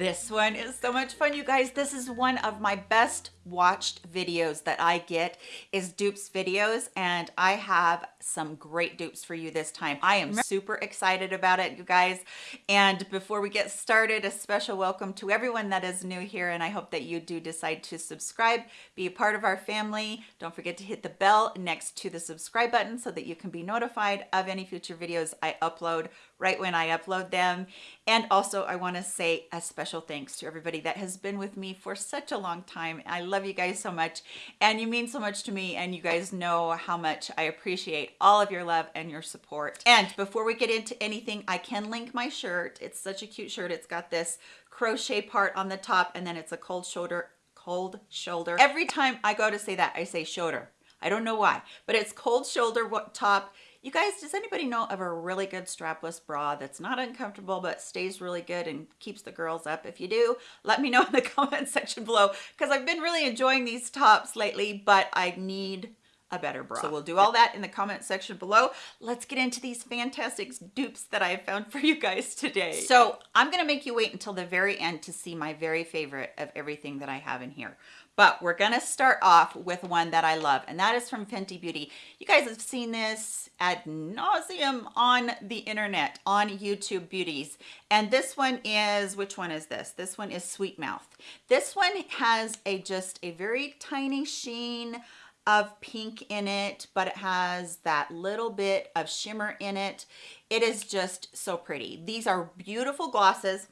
This one is so much fun, you guys. This is one of my best watched videos that I get is dupes videos and I have some great dupes for you this time. I am super excited about it, you guys. And before we get started, a special welcome to everyone that is new here and I hope that you do decide to subscribe, be a part of our family. Don't forget to hit the bell next to the subscribe button so that you can be notified of any future videos I upload right when I upload them. And also I wanna say a special thanks to everybody that has been with me for such a long time. I love you guys so much and you mean so much to me and you guys know how much I appreciate all of your love and your support. And before we get into anything, I can link my shirt. It's such a cute shirt. It's got this crochet part on the top and then it's a cold shoulder cold shoulder. Every time I go to say that, I say shoulder. I don't know why, but it's cold shoulder top you guys, does anybody know of a really good strapless bra that's not uncomfortable but stays really good and keeps the girls up? If you do, let me know in the comment section below because I've been really enjoying these tops lately, but I need a better bra. So we'll do all that in the comment section below. Let's get into these fantastic dupes that I have found for you guys today. So I'm gonna make you wait until the very end to see my very favorite of everything that I have in here but we're gonna start off with one that I love and that is from Fenty Beauty. You guys have seen this ad nauseum on the internet on YouTube beauties and this one is which one is this? This one is Sweet Mouth. This one has a just a very tiny sheen of pink in it but it has that little bit of shimmer in it. It is just so pretty. These are beautiful glosses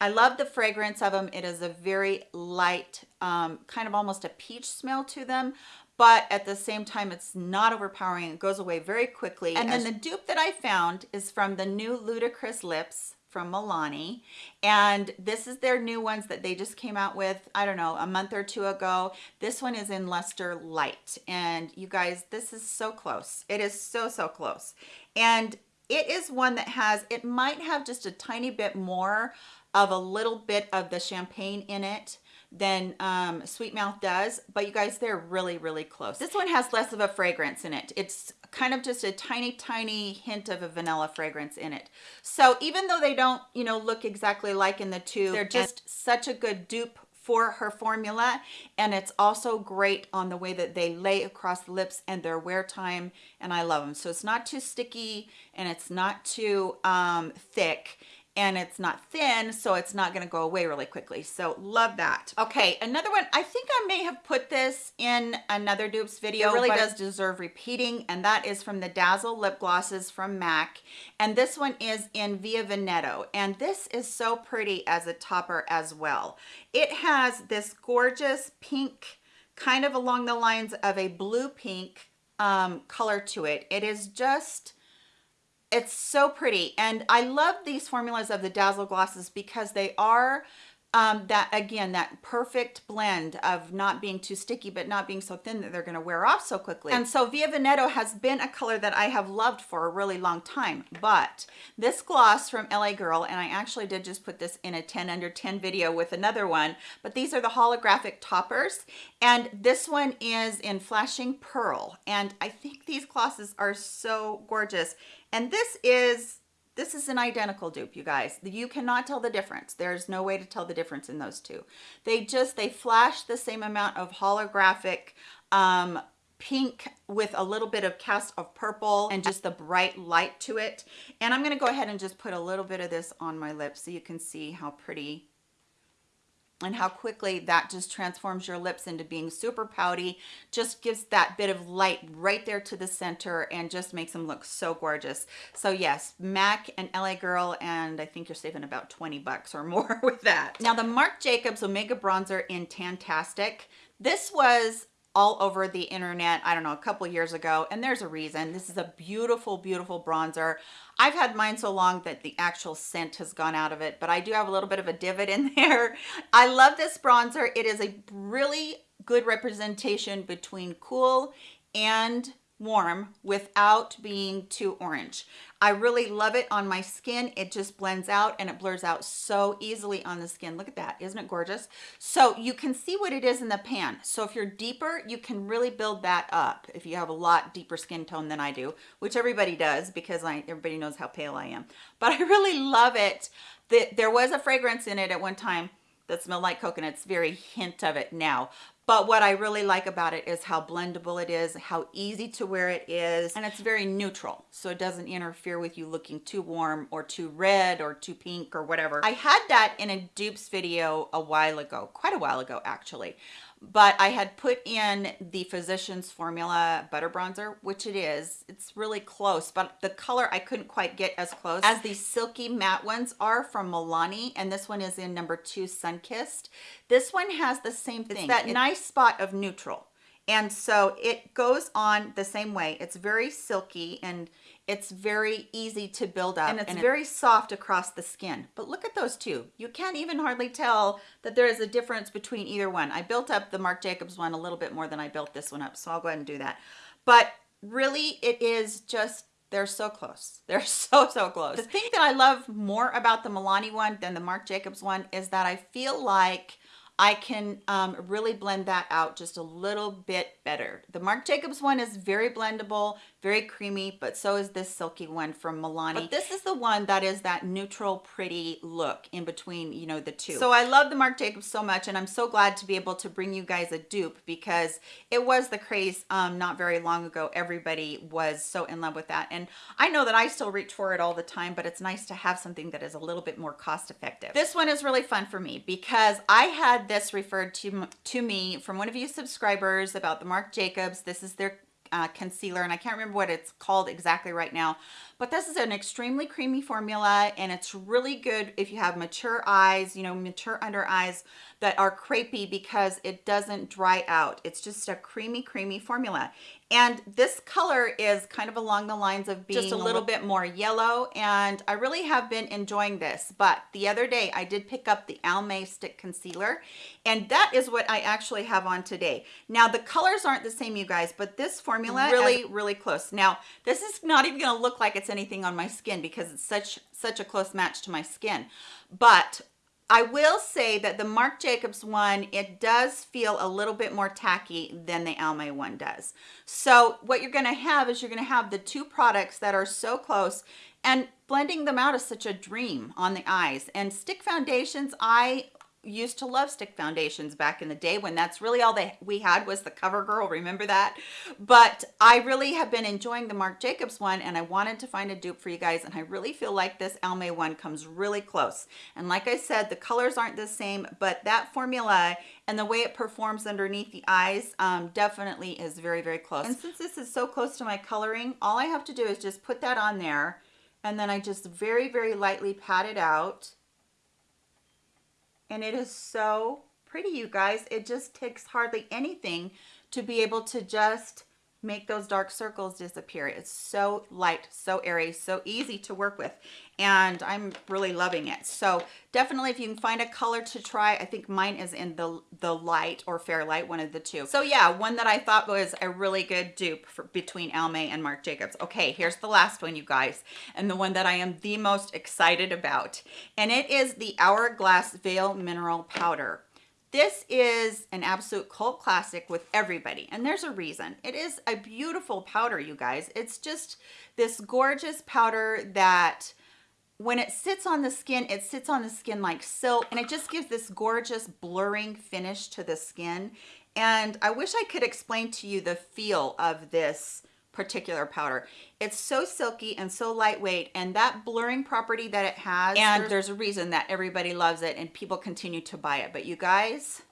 I love the fragrance of them. It is a very light, um, kind of almost a peach smell to them, but at the same time, it's not overpowering. It goes away very quickly. And then the dupe that I found is from the new Ludicrous Lips from Milani. And this is their new ones that they just came out with, I don't know, a month or two ago. This one is in Luster Light. And you guys, this is so close. It is so, so close. And it is one that has, it might have just a tiny bit more of a little bit of the champagne in it than um, Sweet Mouth does, but you guys, they're really, really close. This one has less of a fragrance in it. It's kind of just a tiny, tiny hint of a vanilla fragrance in it. So even though they don't, you know, look exactly like in the two, they're just such a good dupe for her formula. And it's also great on the way that they lay across the lips and their wear time. And I love them so it's not too sticky and it's not too um, thick and it's not thin so it's not going to go away really quickly. So love that. Okay another one i think i may have put this in another dupes video it really does. deserve repeating and that is from the dazzle lip glosses from mac and this one is in via veneto and this is so pretty as a topper as well. It has this gorgeous pink kind of along the lines of a blue pink um, color to it. It is just it's so pretty. And i love these formulas of the dazzle glosses because they are um, that again that perfect blend of not being too sticky but not being so thin that they're going to wear off so quickly. And so via veneto has been a color that i have loved for a really long time but this gloss from la girl and i actually did just put this in a 10 under 10 video with another one but these are the holographic toppers and this one is in flashing pearl and i think these glosses are so gorgeous and this is this is an identical dupe, you guys. You cannot tell the difference. There's no way to tell the difference in those two. They just, they flash the same amount of holographic um, pink with a little bit of cast of purple and just the bright light to it. And I'm going to go ahead and just put a little bit of this on my lips so you can see how pretty and how quickly that just transforms your lips into being super pouty just gives that bit of light right there to the center and just makes them look so gorgeous. So yes mac and la girl and i think you're saving about 20 bucks or more with that. Now the marc jacobs omega bronzer in tantastic. This was all over the internet i don't know a couple years ago and there's a reason. This is a beautiful beautiful bronzer. I've had mine so long that the actual scent has gone out of it but i do have a little bit of a divot in there. I love this bronzer. It is a really good representation between cool and warm without being too orange. I really love it on my skin. It just blends out and it blurs out so easily on the skin. Look at that, isn't it gorgeous? So you can see what it is in the pan. So if you're deeper, you can really build that up if you have a lot deeper skin tone than I do, which everybody does because I, everybody knows how pale I am. But I really love it. There was a fragrance in it at one time that smelled like coconuts, very hint of it now. But what I really like about it is how blendable it is, how easy to wear it is, and it's very neutral. So it doesn't interfere with you looking too warm or too red or too pink or whatever. I had that in a dupes video a while ago, quite a while ago actually but I had put in the Physicians Formula Butter Bronzer, which it is. It's really close, but the color I couldn't quite get as close as the silky matte ones are from Milani, and this one is in number two, Sunkissed. This one has the same thing. It's that it, nice spot of neutral. And so it goes on the same way. It's very silky and it's very easy to build up and it's and very soft across the skin. But look at those two. You can't even hardly tell that there is a difference between either one. I built up the Marc Jacobs one a little bit more than I built this one up, so I'll go ahead and do that. But really, it is just they're so close. They're so, so close. The thing that I love more about the Milani one than the Marc Jacobs one is that I feel like I can um, really blend that out just a little bit better. The Marc Jacobs one is very blendable, very creamy, but so is this silky one from Milani. But this is the one that is that neutral, pretty look in between, you know, the two. So I love the Marc Jacobs so much, and I'm so glad to be able to bring you guys a dupe because it was the craze um, not very long ago. Everybody was so in love with that. And I know that I still reach for it all the time, but it's nice to have something that is a little bit more cost effective. This one is really fun for me because I had this referred to, to me from one of you subscribers about the Marc Jacobs. This is their uh, concealer and I can't remember what it's called exactly right now but this is an extremely creamy formula and it's really good if you have mature eyes you know mature under eyes that are crepey because it doesn't dry out. It's just a creamy creamy formula. And this color is kind of along the lines of being just a little bit more yellow and I really have been enjoying this. But the other day I did pick up the Almay stick concealer and that is what I actually have on today. Now the colors aren't the same you guys but this formula really really close now this is not even going to look like it's anything on my skin because it's such such a close match to my skin but I will say that the Marc Jacobs one, it does feel a little bit more tacky than the Almay one does. So what you're gonna have is you're gonna have the two products that are so close and blending them out is such a dream on the eyes. And stick foundations, I used to love stick foundations back in the day when that's really all they we had was the CoverGirl, remember that? But I really have been enjoying the Marc Jacobs one and I wanted to find a dupe for you guys and I really feel like this Almay one comes really close. And like I said, the colors aren't the same, but that formula and the way it performs underneath the eyes um, definitely is very, very close. And since this is so close to my coloring, all I have to do is just put that on there and then I just very, very lightly pat it out and it is so pretty you guys. It just takes hardly anything to be able to just make those dark circles disappear. It's so light so airy so easy to work with and i'm really loving it. So definitely if you can find a color to try i think mine is in the the light or fair light, one of the two. So yeah one that i thought was a really good dupe for between almay and marc jacobs. Okay here's the last one you guys and the one that i am the most excited about and it is the hourglass veil mineral powder this is an absolute cult classic with everybody, and there's a reason. It is a beautiful powder, you guys. It's just this gorgeous powder that when it sits on the skin, it sits on the skin like silk, and it just gives this gorgeous blurring finish to the skin. And I wish I could explain to you the feel of this particular powder. It's so silky and so lightweight and that blurring property that it has, and there's, there's a reason that everybody loves it and people continue to buy it. But you guys,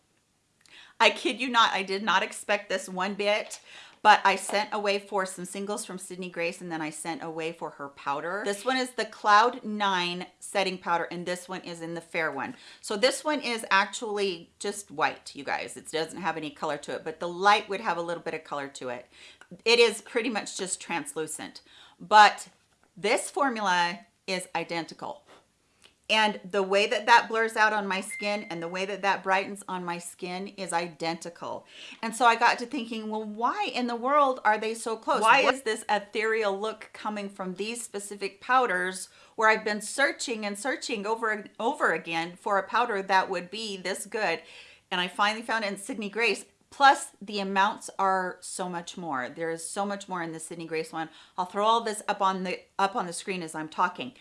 I kid you not, I did not expect this one bit but I sent away for some singles from Sydney Grace and then I sent away for her powder. This one is the Cloud 9 setting powder and this one is in the fair one. So this one is actually just white, you guys. It doesn't have any color to it, but the light would have a little bit of color to it it is pretty much just translucent but this formula is identical And the way that that blurs out on my skin and the way that that brightens on my skin is identical. And so I got to thinking, well, why in the world are they so close? Why is this ethereal look coming from these specific powders where I've been searching and searching over and over again for a powder that would be this good? And I finally found it in Sydney Grace. Plus the amounts are so much more. There is so much more in the Sydney Grace one. I'll throw all this up on the up on the screen as I'm talking.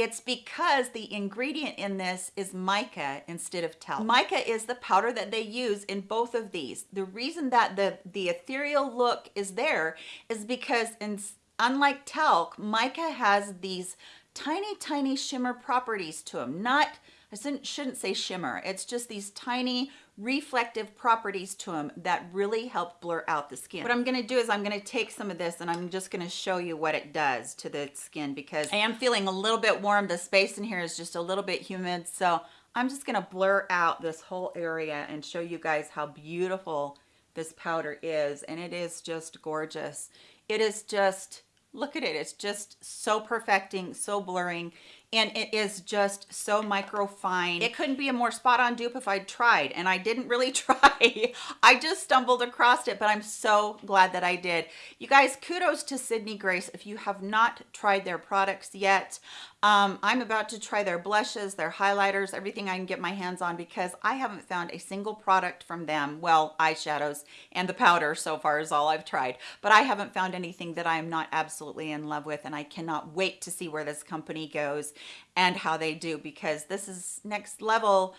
It's because the ingredient in this is mica instead of talc. Mica is the powder that they use in both of these. The reason that the, the ethereal look is there is because in, unlike talc, mica has these tiny, tiny shimmer properties to them. Not, I shouldn't say shimmer, it's just these tiny reflective properties to them that really help blur out the skin. What I'm gonna do is I'm gonna take some of this and I'm just gonna show you what it does to the skin because I am feeling a little bit warm. The space in here is just a little bit humid. So I'm just gonna blur out this whole area and show you guys how beautiful this powder is. And it is just gorgeous. It is just, look at it. It's just so perfecting, so blurring and it is just so micro fine. It couldn't be a more spot on dupe if I'd tried and I didn't really try. I just stumbled across it, but I'm so glad that I did. You guys, kudos to Sydney Grace. If you have not tried their products yet, um, I'm about to try their blushes, their highlighters, everything I can get my hands on because I haven't found a single product from them. Well, eyeshadows and the powder so far is all I've tried, but I haven't found anything that I am not absolutely in love with and I cannot wait to see where this company goes and how they do because this is next level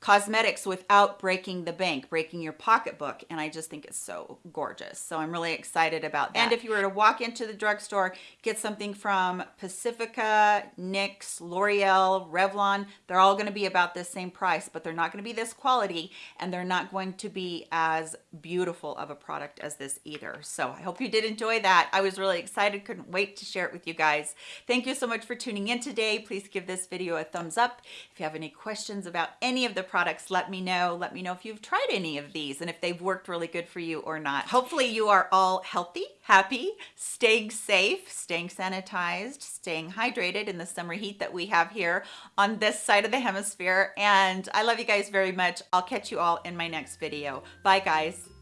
cosmetics without breaking the bank, breaking your pocketbook. And I just think it's so gorgeous. So I'm really excited about that. And if you were to walk into the drugstore, get something from Pacifica, NYX, L'Oreal, Revlon, they're all gonna be about the same price, but they're not gonna be this quality and they're not going to be as beautiful of a product as this either. So I hope you did enjoy that. I was really excited, couldn't wait to share it with you guys. Thank you so much for tuning in today. Please give this video a thumbs up. If you have any questions about any of the products, let me know. Let me know if you've tried any of these and if they've worked really good for you or not. Hopefully you are all healthy, happy, staying safe, staying sanitized, staying hydrated in the summer heat that we have here on this side of the hemisphere. And I love you guys very much. I'll catch you all in my next video. Bye guys.